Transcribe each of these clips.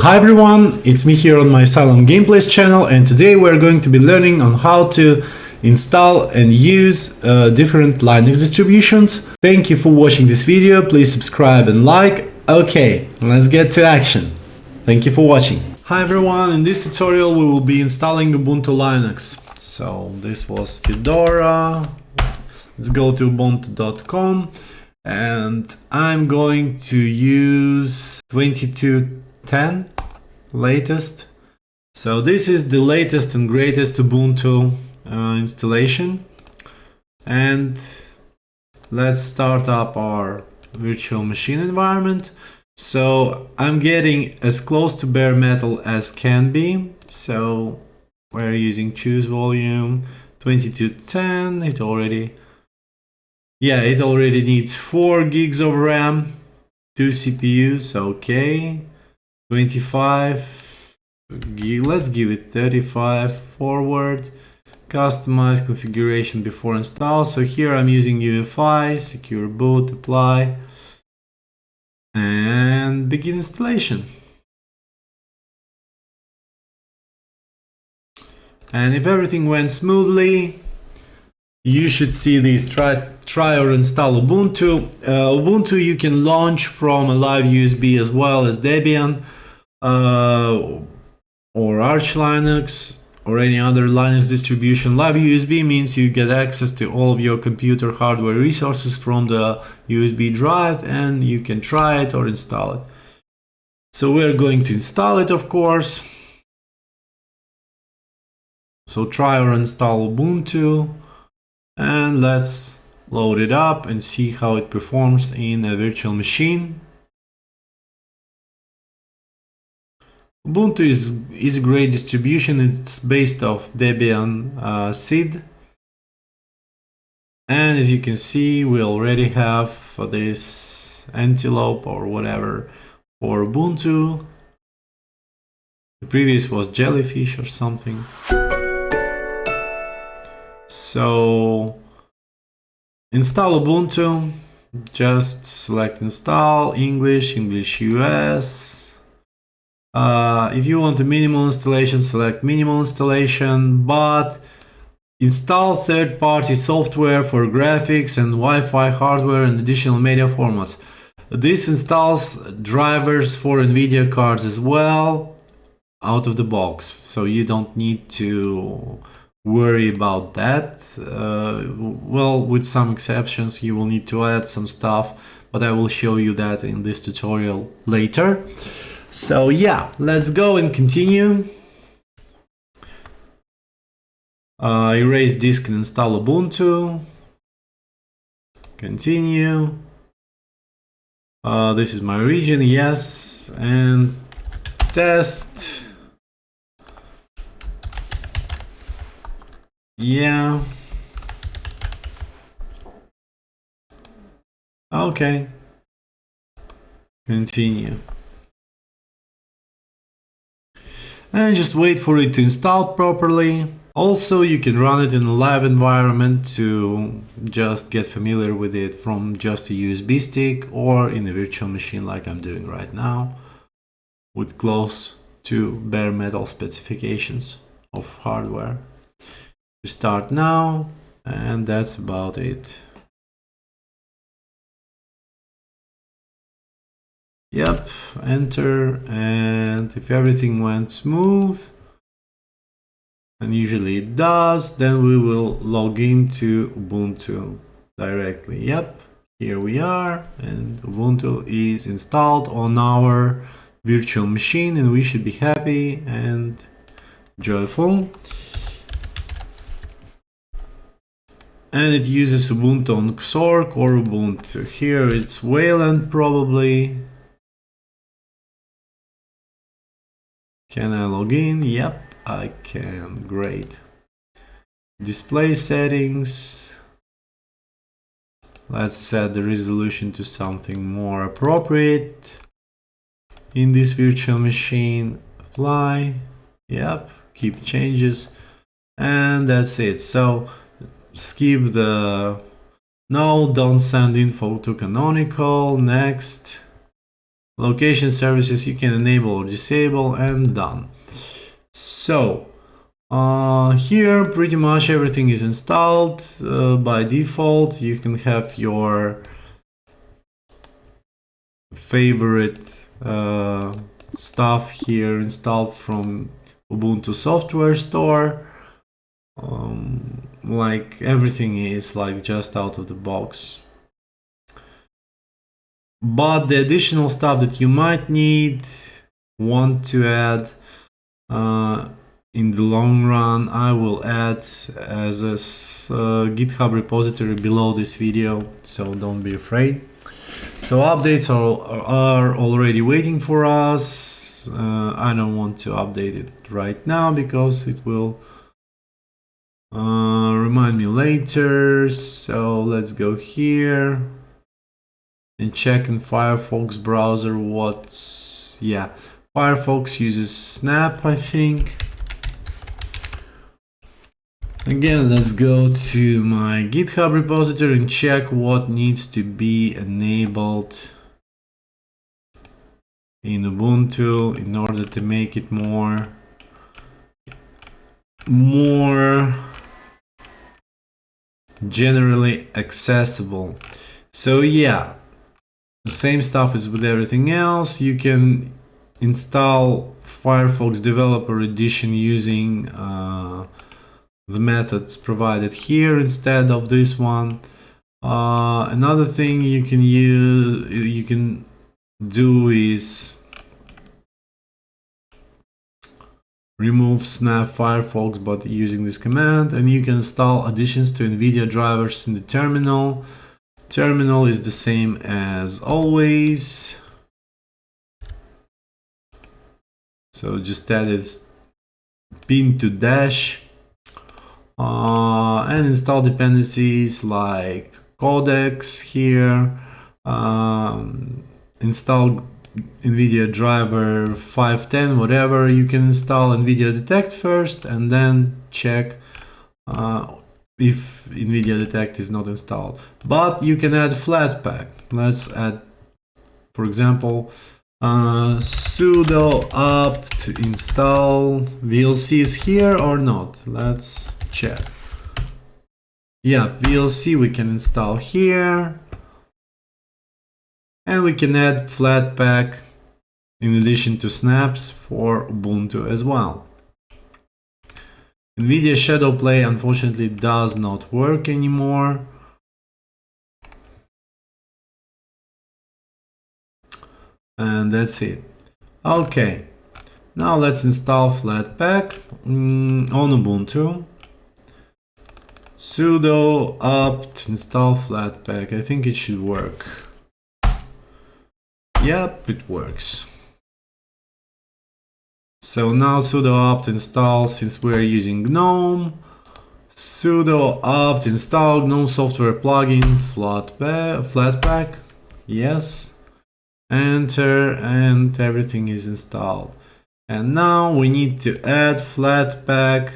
Hi everyone, it's me here on my Asylum Gameplays channel and today we're going to be learning on how to install and use uh, different Linux distributions. Thank you for watching this video, please subscribe and like. Okay, let's get to action. Thank you for watching. Hi everyone, in this tutorial we will be installing Ubuntu Linux. So this was Fedora, let's go to ubuntu.com and I'm going to use 2210 latest. So this is the latest and greatest Ubuntu uh, installation and let's start up our virtual machine environment. So I'm getting as close to bare metal as can be. So we're using choose volume 2210. It already, yeah, it already needs 4 gigs of RAM, 2 CPUs. Okay, 25. Let's give it 35 forward. Customize configuration before install. So here I'm using UEFI, secure boot, apply, and begin installation. And if everything went smoothly, you should see these try, try or install Ubuntu. Uh, Ubuntu you can launch from a live USB as well as Debian uh, or Arch Linux or any other Linux distribution. Live USB means you get access to all of your computer hardware resources from the USB drive and you can try it or install it. So we're going to install it of course. So try or install Ubuntu and let's load it up and see how it performs in a virtual machine. Ubuntu is, is a great distribution. It's based off Debian uh, SID. And as you can see, we already have this Antelope or whatever for Ubuntu. The previous was Jellyfish or something. So install Ubuntu, just select install English, English US. Uh, if you want a minimal installation, select minimal installation, but install third-party software for graphics and Wi-Fi hardware and additional media formats. This installs drivers for NVIDIA cards as well out of the box, so you don't need to worry about that. Uh, well, with some exceptions, you will need to add some stuff, but I will show you that in this tutorial later. So yeah, let's go and continue. Uh, erase disk and install Ubuntu. Continue. Uh, this is my region, yes, and test. Yeah. Okay. Continue. And just wait for it to install properly. Also, you can run it in a live environment to just get familiar with it from just a USB stick or in a virtual machine like I'm doing right now with close to bare metal specifications of hardware We start now and that's about it yep enter and if everything went smooth and usually it does then we will log into ubuntu directly yep here we are and ubuntu is installed on our virtual machine and we should be happy and joyful and it uses Ubuntu on Xorg or Ubuntu. Here it's Wayland probably. Can I log in? Yep, I can. Great. Display settings. Let's set the resolution to something more appropriate. In this virtual machine, apply. Yep, keep changes. And that's it. So skip the no don't send info to canonical next location services you can enable or disable and done. So uh, here pretty much everything is installed. Uh, by default you can have your favorite uh, stuff here installed from Ubuntu software store. Um, like everything is like just out of the box but the additional stuff that you might need want to add uh, in the long run I will add as a uh, github repository below this video so don't be afraid. So updates are, are already waiting for us. Uh, I don't want to update it right now because it will uh, remind me later. So let's go here and check in Firefox browser what's yeah. Firefox uses Snap I think. Again let's go to my github repository and check what needs to be enabled in Ubuntu in order to make it more more generally accessible. So yeah the same stuff is with everything else. You can install firefox developer edition using uh, the methods provided here instead of this one. Uh, another thing you can use you can do is remove snap firefox but using this command and you can install additions to nvidia drivers in the terminal terminal is the same as always. So just add it pin to dash. Uh, and install dependencies like codecs here. Um, install NVIDIA driver 510, whatever, you can install NVIDIA Detect first and then check uh, if NVIDIA Detect is not installed. But you can add Flatpak. Let's add, for example, uh, sudo apt install VLC is here or not. Let's check. Yeah, VLC we can install here and we can add Flatpak in addition to snaps for Ubuntu as well. NVIDIA Shadow Play unfortunately does not work anymore. And that's it. Okay, now let's install Flatpak mm, on Ubuntu. sudo apt install Flatpak. I think it should work. Yep, it works. So now sudo apt install since we're using GNOME. sudo apt install GNOME software plugin Flatpak. Yes. Enter and everything is installed. And now we need to add Flatpak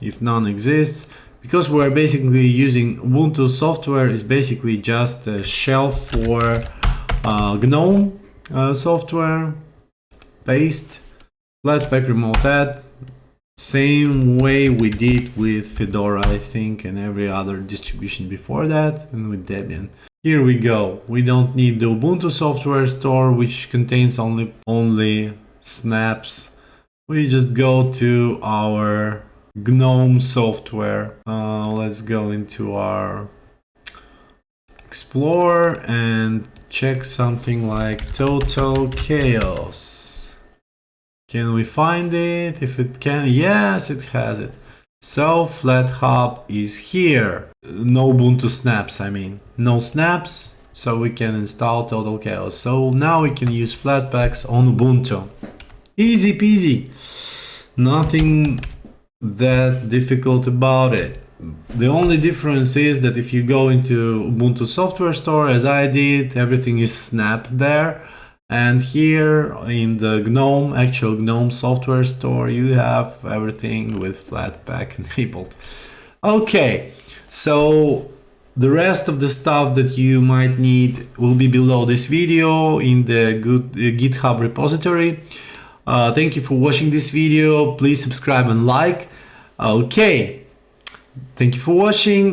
if none exists because we're basically using Ubuntu software is basically just a shell for uh, GNOME uh, software, paste, Flatpak remote add, same way we did with Fedora, I think, and every other distribution before that, and with Debian. Here we go. We don't need the Ubuntu software store, which contains only, only snaps. We just go to our GNOME software. Uh, let's go into our Explorer and check something like total chaos. Can we find it? If it can, yes, it has it. So FlatHub is here. No Ubuntu snaps, I mean. No snaps, so we can install Total Chaos. So now we can use Flatpaks on Ubuntu. Easy peasy. Nothing that difficult about it. The only difference is that if you go into Ubuntu Software Store, as I did, everything is Snap there. And here in the GNOME, actual GNOME Software Store, you have everything with Flatpak enabled. Okay, so the rest of the stuff that you might need will be below this video in the good uh, GitHub repository. Uh, thank you for watching this video. Please subscribe and like. Okay. Thank you for watching